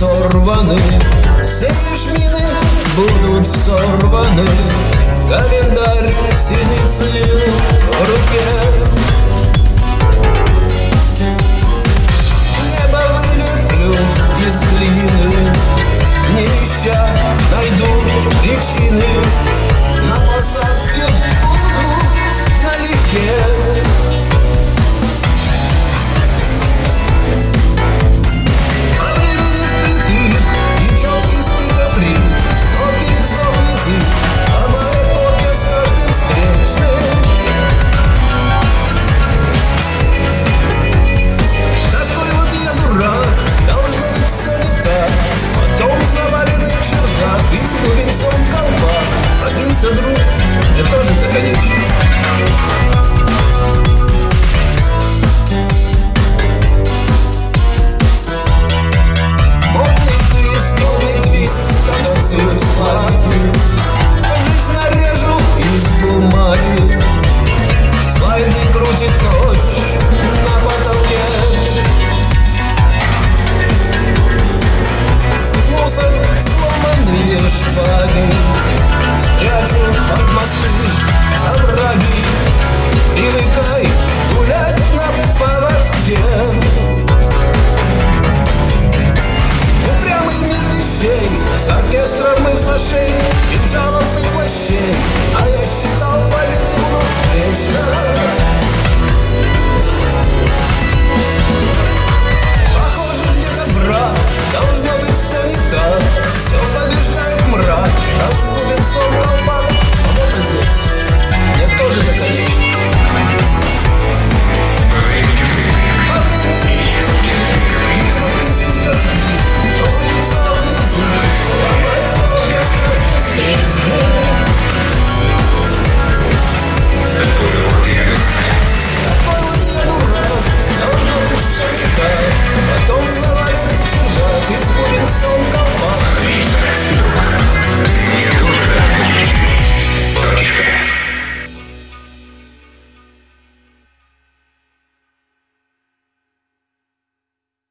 сорваны. Все жмины будут взорваны Календарь синицею в руке. Небо вылеплю из глины. Не ища найду причины. На посадке.